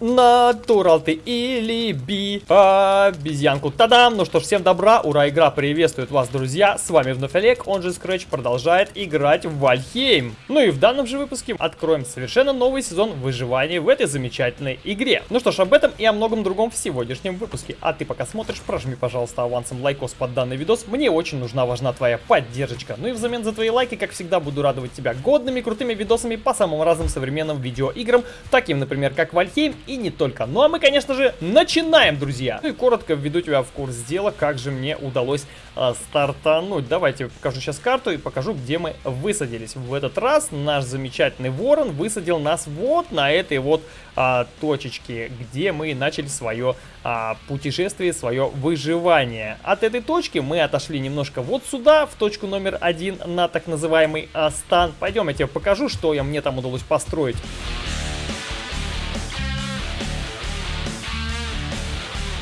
Натурал ты или би обезьянку. Тадам! Ну что ж, всем добра, ура, игра приветствует вас, друзья. С вами вновь Олег, он же Scratch продолжает играть в Valheim. Ну и в данном же выпуске откроем совершенно новый сезон выживания в этой замечательной игре. Ну что ж, об этом и о многом другом в сегодняшнем выпуске. А ты пока смотришь, прожми, пожалуйста, авансом лайкос под данный видос. Мне очень нужна, важна твоя поддержка. Ну и взамен за твои лайки, как всегда, буду радовать тебя годными, крутыми видосами по самым разным современным видеоиграм, таким, например, как Вальхейм и не только. Ну а мы, конечно же, начинаем, друзья! Ну и коротко введу тебя в курс дела, как же мне удалось э, стартануть. Давайте покажу сейчас карту и покажу, где мы высадились. В этот раз наш замечательный ворон высадил нас вот на этой вот а, точечке, где мы начали свое а, путешествие, свое выживание. От этой точки мы отошли немножко вот сюда, в точку номер один, на так называемый а, стан. Пойдем, я тебе покажу, что я, мне там удалось построить.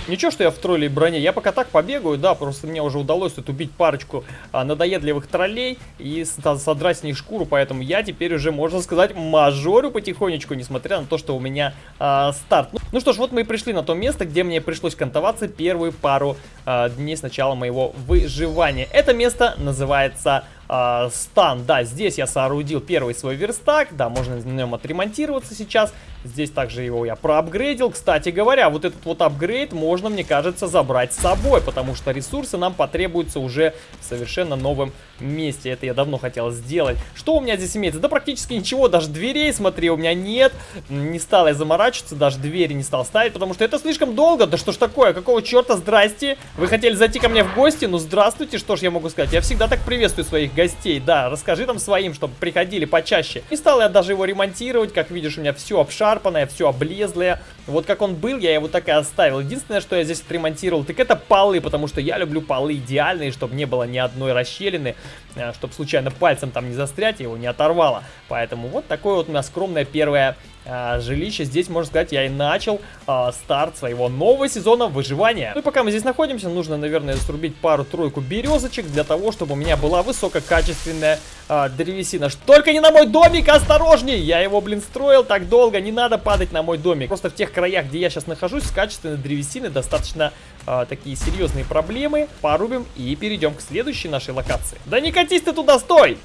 Ничего, что я в троллей броне, я пока так побегаю, да, просто мне уже удалось тут убить парочку а, надоедливых троллей и содрать с них шкуру, поэтому я теперь уже, можно сказать, мажорю потихонечку, несмотря на то, что у меня а, старт. Ну, ну что ж, вот мы и пришли на то место, где мне пришлось кантоваться первые пару а, дней с начала моего выживания. Это место называется э, стан. Да, здесь я соорудил первый свой верстак, да, можно на нем отремонтироваться сейчас. Здесь также его я проапгрейдил. Кстати говоря, вот этот вот апгрейд можно, мне кажется, забрать с собой, потому что ресурсы нам потребуются уже в совершенно новом месте. Это я давно хотел сделать. Что у меня здесь имеется? Да практически ничего, даже дверей, смотри, у меня нет. Не стал я заморачиваться, даже двери не стал ставить, потому что это слишком долго. Да что ж такое, какого черта, здрасте. Вы хотели зайти ко мне в гости? Ну здравствуйте, что ж я могу сказать. Я всегда так приветствую своих гостей, да, расскажи там своим, чтобы приходили почаще. Не стал я даже его ремонтировать, как видишь, у меня все обшарпанное, все облезлое. Вот как он был, я его так и оставил. Единственное, что я здесь отремонтировал, так это полы, потому что я люблю полы идеальные, чтобы не было ни одной расщелины, э, чтобы случайно пальцем там не застрять, его не оторвало. Поэтому вот такое вот у меня скромное первое а, жилище. Здесь, можно сказать, я и начал а, старт своего нового сезона выживания. Ну и пока мы здесь находимся, нужно, наверное, срубить пару-тройку березочек для того, чтобы у меня была высококачественная а, древесина. Только не на мой домик, осторожней! Я его, блин, строил так долго, не надо падать на мой домик. Просто в тех краях, где я сейчас нахожусь, с качественной древесины достаточно а, такие серьезные проблемы. Порубим и перейдем к следующей нашей локации. Да не катись ты туда, стой!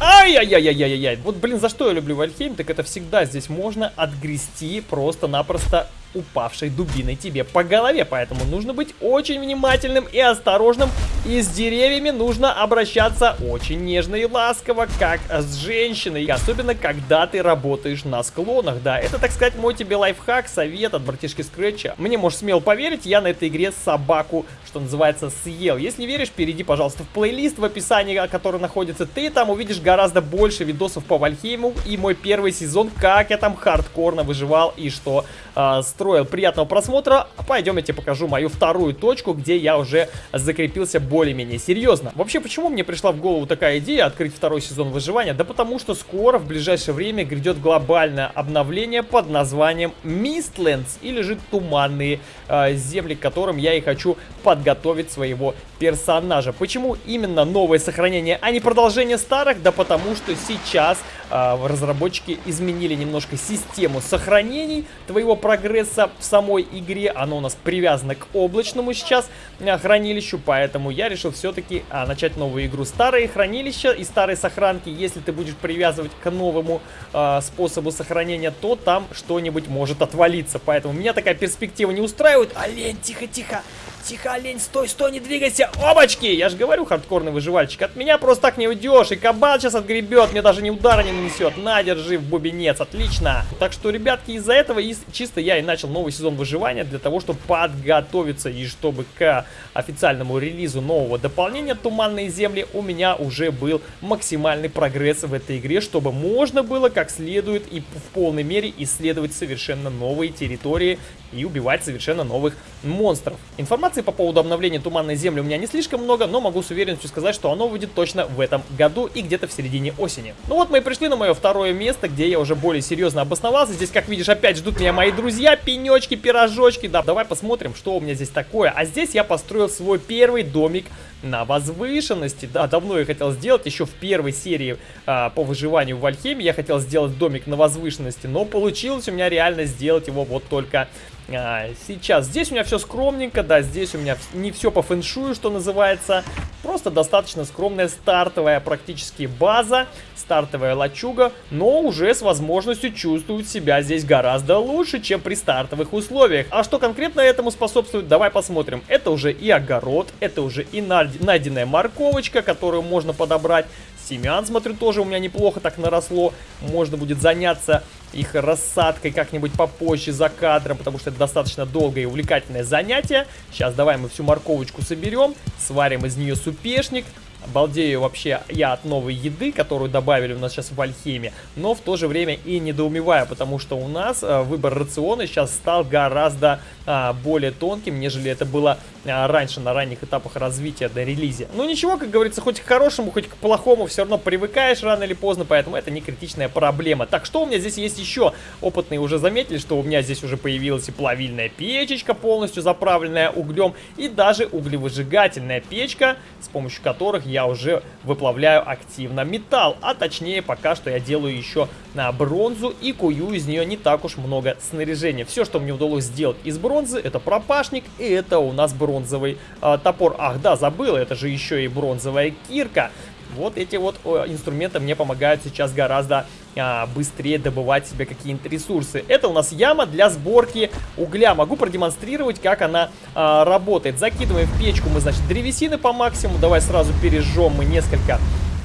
Ай-яй-яй-яй-яй-яй. Вот, блин, за что я люблю Вальхейм, так это всегда здесь можно отгрести просто-напросто упавшей дубиной тебе по голове. Поэтому нужно быть очень внимательным и осторожным. И с деревьями нужно обращаться очень нежно и ласково, как с женщиной. Особенно, когда ты работаешь на склонах, да. Это, так сказать, мой тебе лайфхак, совет от братишки Скретча. Мне можешь смело поверить, я на этой игре собаку, что называется, съел. Если веришь, перейди, пожалуйста, в плейлист в описании, который находится. Ты там увидишь гораздо больше видосов по Вальхейму и мой первый сезон, как я там хардкорно выживал и что э, строил. Приятного просмотра. Пойдем я тебе покажу мою вторую точку, где я уже закрепился более-менее серьезно. Вообще, почему мне пришла в голову такая идея открыть второй сезон выживания? Да потому что скоро, в ближайшее время, грядет глобальное обновление под названием Mistlands, или же Туманные э, земли, к которым я и хочу подготовить своего персонажа. Почему именно новое сохранение, а не продолжение старых? Да потому что сейчас э, разработчики изменили немножко систему сохранений твоего прогресса в самой игре. Оно у нас привязано к облачному сейчас э, хранилищу, поэтому я решил все-таки э, начать новую игру. Старые хранилища и старые сохранки, если ты будешь привязывать к новому э, способу сохранения, то там что-нибудь может отвалиться. Поэтому меня такая перспектива не устраивает. Олень, тихо-тихо! Тихо, олень, стой, стой, не двигайся. Обочки! Я же говорю, хардкорный выживальщик. От меня просто так не уйдешь. И кабан сейчас отгребет. Мне даже ни удара не нанесет. На, держи в бубенец. Отлично. Так что, ребятки, из-за этого и чисто я и начал новый сезон выживания. Для того, чтобы подготовиться и чтобы к официальному релизу нового дополнения Туманные земли у меня уже был максимальный прогресс в этой игре. Чтобы можно было как следует и в полной мере исследовать совершенно новые территории и убивать совершенно новых монстров. Информации по поводу обновления Туманной Земли у меня не слишком много, но могу с уверенностью сказать, что оно выйдет точно в этом году и где-то в середине осени. Ну вот мы и пришли на мое второе место, где я уже более серьезно обосновался. Здесь, как видишь, опять ждут меня мои друзья, пенечки, пирожочки. Да, давай посмотрим, что у меня здесь такое. А здесь я построил свой первый домик на возвышенности. Да, давно я хотел сделать, еще в первой серии а, по выживанию в Вальхеме я хотел сделать домик на возвышенности, но получилось у меня реально сделать его вот только а, сейчас. Здесь у меня все скромненько, да, здесь у меня не все по фэншую, что называется. Просто достаточно скромная стартовая практически база, стартовая лачуга, но уже с возможностью чувствовать себя здесь гораздо лучше, чем при стартовых условиях. А что конкретно этому способствует, давай посмотрим. Это уже и огород, это уже и найденная морковочка, которую можно подобрать. Семян, смотрю, тоже у меня неплохо так наросло. Можно будет заняться их рассадкой как-нибудь попозже за кадром, потому что это достаточно долгое и увлекательное занятие. Сейчас давай мы всю морковочку соберем, сварим из нее супешник, Балдею вообще я от новой еды, которую добавили у нас сейчас в Альхеме, но в то же время и недоумеваю, потому что у нас э, выбор рациона сейчас стал гораздо а, более тонким, нежели это было а, раньше на ранних этапах развития до релизе. Ну ничего, как говорится, хоть к хорошему, хоть к плохому все равно привыкаешь рано или поздно, поэтому это не критичная проблема. Так, что у меня здесь есть еще? Опытные уже заметили, что у меня здесь уже появилась и плавильная печечка, полностью заправленная углем, и даже углевыжигательная печка, с помощью которых уже выплавляю активно металл. А точнее, пока что я делаю еще на бронзу и кую из нее не так уж много снаряжения. Все, что мне удалось сделать из бронзы, это пропашник и это у нас бронзовый э, топор. Ах, да, забыл, это же еще и бронзовая кирка. Вот эти вот инструменты мне помогают сейчас гораздо а, быстрее добывать себе какие-нибудь ресурсы. Это у нас яма для сборки угля. Могу продемонстрировать, как она а, работает. Закидываем в печку мы, значит, древесины по максимуму. Давай сразу пережжем мы несколько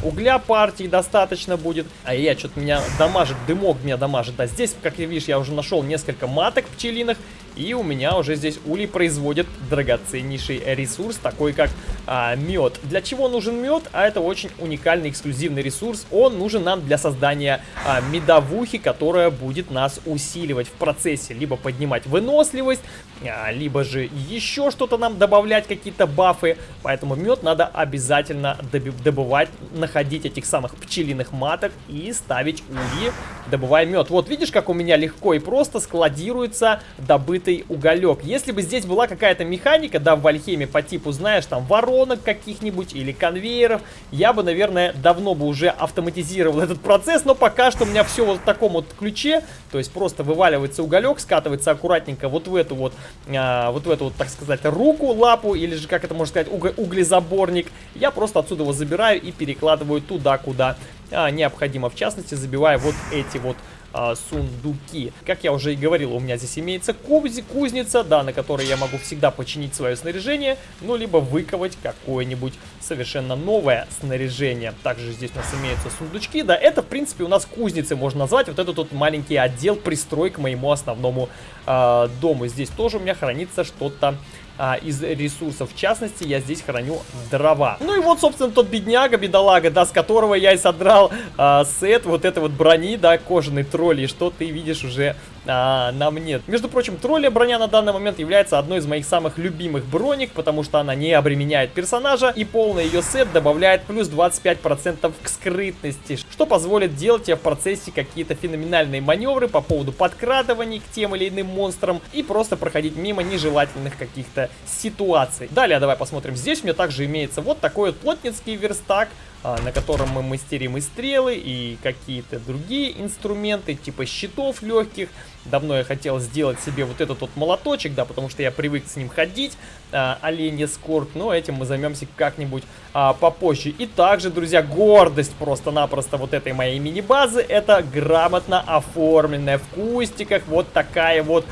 угля партии достаточно будет. А я что-то меня дамажит, дымок меня дамажит. Да, здесь, как ты видишь, я уже нашел несколько маток пчелиных. И у меня уже здесь улей производит драгоценнейший ресурс, такой как а, мед. Для чего нужен мед? А это очень уникальный эксклюзивный ресурс. Он нужен нам для создания а, медовухи, которая будет нас усиливать в процессе. Либо поднимать выносливость, а, либо же еще что-то нам добавлять, какие-то бафы. Поэтому мед надо обязательно добывать, находить этих самых пчелиных маток и ставить ульи, добывая мед. Вот видишь, как у меня легко и просто складируется добытый уголек. Если бы здесь была какая-то механика, да, в Вальхеме по типу, знаешь, там воронок каких-нибудь или конвейеров, я бы, наверное, давно бы уже автоматизировал этот процесс, но пока что у меня все вот в таком вот ключе, то есть просто вываливается уголек, скатывается аккуратненько вот в эту вот а, вот в эту вот, так сказать, руку, лапу, или же, как это можно сказать, уг углезаборник. Я просто отсюда его забираю и перекладываю туда, куда а, необходимо. В частности, забиваю вот эти вот а, сундуки. Как я уже и говорил, у меня здесь имеется кузи, кузница, да, на которой я могу всегда починить свое снаряжение, ну, либо выковать какое-нибудь совершенно новое снаряжение. Также здесь у нас имеются сундучки, да, это, в принципе, у нас кузницы можно назвать, вот этот вот маленький отдел пристрой к моему основному э, дому. Здесь тоже у меня хранится что-то а, из ресурсов. В частности, я здесь храню дрова. Ну и вот, собственно, тот бедняга, бедолага, да, с которого я и содрал а, сет вот этой вот брони, да, кожаный тролль, и что ты видишь уже а, на мне. Между прочим, тролля броня на данный момент является одной из моих самых любимых броник, потому что она не обременяет персонажа, и полный ее сет добавляет плюс 25% к скрытности, что позволит делать тебе в процессе какие-то феноменальные маневры по поводу подкрадываний к тем или иным монстрам и просто проходить мимо нежелательных каких-то ситуаций. Далее давай посмотрим. Здесь у меня также имеется вот такой вот плотницкий верстак, на котором мы мастерим и стрелы, и какие-то другие инструменты, типа щитов легких. Давно я хотел сделать себе вот этот вот молоточек, да, потому что я привык с ним ходить, а, оленья скорт, но этим мы займемся как-нибудь а, попозже. И также, друзья, гордость просто-напросто вот этой моей мини-базы, это грамотно оформленная в кустиках вот такая вот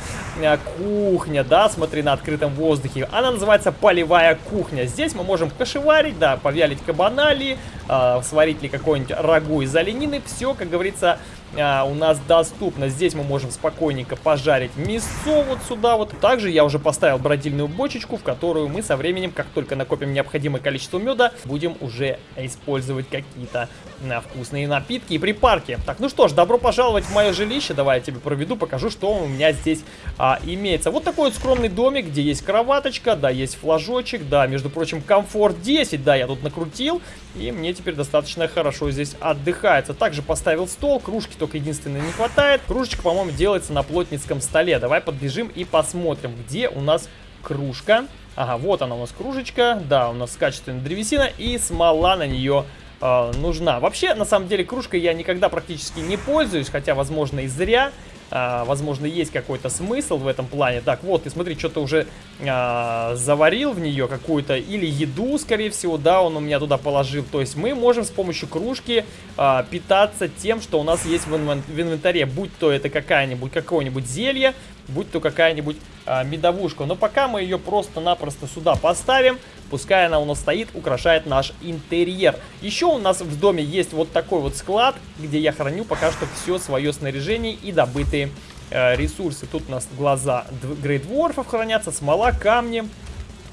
а, кухня, да, смотри, на открытом воздухе. Она называется полевая кухня. Здесь мы можем кошеварить, да, повялить кабанали, э, сварить ли какой-нибудь рагу из оленины. Все, как говорится, а, у нас доступно. Здесь мы можем спокойненько пожарить мясо вот сюда вот. Также я уже поставил бродильную бочечку, в которую мы со временем, как только накопим необходимое количество меда, будем уже использовать какие-то а, вкусные напитки и припарки. Так, ну что ж, добро пожаловать в мое жилище. Давай я тебе проведу, покажу, что у меня здесь а, имеется. Вот такой вот скромный домик, где есть кроваточка, да, есть флажочек, да, между прочим, комфорт 10, да, я тут накрутил, и мне теперь достаточно хорошо здесь отдыхается. Также поставил стол, кружки только единственное не хватает. Кружечка, по-моему, делается на плотницком столе. Давай подбежим и посмотрим, где у нас кружка. Ага, вот она у нас кружечка, да, у нас качественная древесина и смола на нее э, нужна. Вообще, на самом деле, кружкой я никогда практически не пользуюсь, хотя, возможно, и зря. А, возможно, есть какой-то смысл в этом плане. Так, вот, ты смотри, что-то уже а, заварил в нее какую-то, или еду, скорее всего, да, он у меня туда положил. То есть мы можем с помощью кружки а, питаться тем, что у нас есть в, инвен в инвентаре. Будь то это какая-нибудь, какое-нибудь зелье, будь то какая-нибудь а, медовушка. Но пока мы ее просто-напросто сюда поставим, пускай она у нас стоит, украшает наш интерьер. Еще у нас в доме есть вот такой вот склад, где я храню пока что все свое снаряжение и добытые э, ресурсы. Тут у нас глаза грейдворфов хранятся, смола, камни.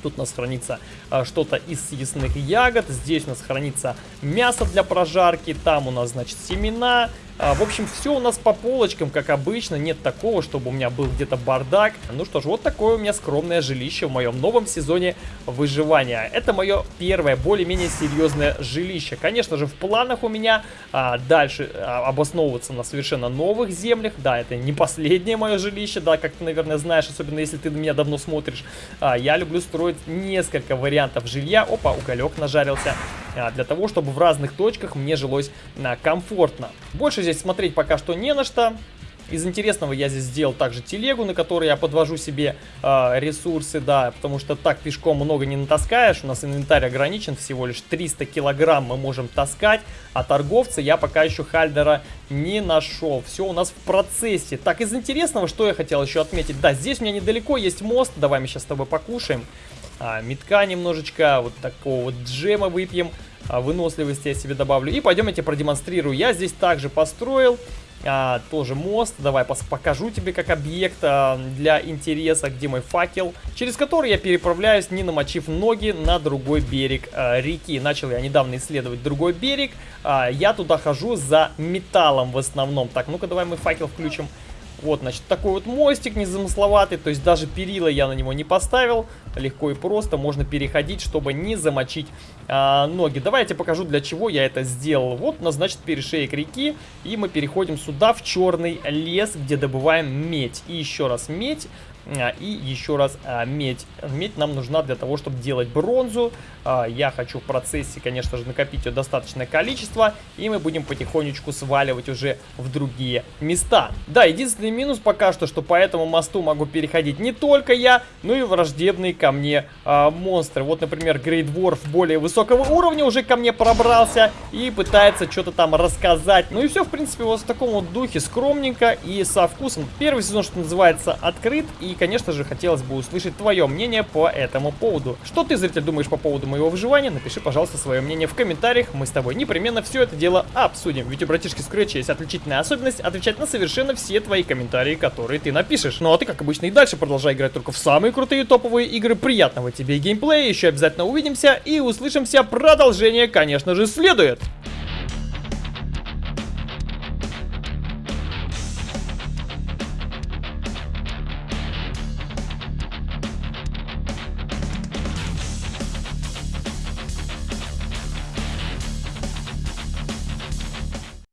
Тут у нас хранится а, что-то из съестных ягод. Здесь у нас хранится мясо для прожарки. Там у нас, значит, семена, а, в общем, все у нас по полочкам, как обычно. Нет такого, чтобы у меня был где-то бардак. Ну что ж, вот такое у меня скромное жилище в моем новом сезоне выживания. Это мое первое, более-менее серьезное жилище. Конечно же, в планах у меня а, дальше а, обосновываться на совершенно новых землях. Да, это не последнее мое жилище, да, как ты, наверное, знаешь, особенно если ты на меня давно смотришь. А, я люблю строить несколько вариантов жилья. Опа, уголек нажарился. А, для того, чтобы в разных точках мне жилось а, комфортно. Больше здесь смотреть пока что не на что. Из интересного я здесь сделал также телегу, на которой я подвожу себе э, ресурсы, да, потому что так пешком много не натаскаешь, у нас инвентарь ограничен, всего лишь 300 килограмм мы можем таскать, а торговца я пока еще Хальдера не нашел, все у нас в процессе. Так, из интересного, что я хотел еще отметить, да, здесь у меня недалеко есть мост, давай мы сейчас с тобой покушаем, а, метка немножечко, вот такого вот джема выпьем, а, выносливости я себе добавлю. И пойдем я тебе продемонстрирую. Я здесь также построил а, тоже мост. Давай покажу тебе как объект а, для интереса, где мой факел, через который я переправляюсь, не намочив ноги на другой берег а, реки. Начал я недавно исследовать другой берег. А, я туда хожу за металлом в основном. Так, ну-ка давай мы факел включим. Вот, значит, такой вот мостик незамысловатый, то есть даже перила я на него не поставил. Легко и просто можно переходить, чтобы не замочить а, ноги. Давайте покажу, для чего я это сделал. Вот у нас, значит, перешеек реки, и мы переходим сюда, в черный лес, где добываем медь. И еще раз медь. А, и еще раз а, медь. Медь нам нужна для того, чтобы делать бронзу. А, я хочу в процессе, конечно же, накопить ее достаточное количество. И мы будем потихонечку сваливать уже в другие места. Да, единственный минус пока что, что по этому мосту могу переходить не только я, но и враждебные ко мне монстры. Вот, например, Dwarf более высокого уровня уже ко мне пробрался и пытается что-то там рассказать. Ну и все, в принципе, вот в таком вот духе скромненько и со вкусом. Первый сезон, что называется, открыт. И и, конечно же, хотелось бы услышать твое мнение по этому поводу. Что ты, зритель, думаешь по поводу моего выживания? Напиши, пожалуйста, свое мнение в комментариях. Мы с тобой непременно все это дело обсудим. Ведь у братишки Scratch есть отличительная особенность отвечать на совершенно все твои комментарии, которые ты напишешь. Ну а ты, как обычно, и дальше продолжай играть только в самые крутые топовые игры. Приятного тебе геймплея, еще обязательно увидимся и услышимся. Продолжение, конечно же, следует.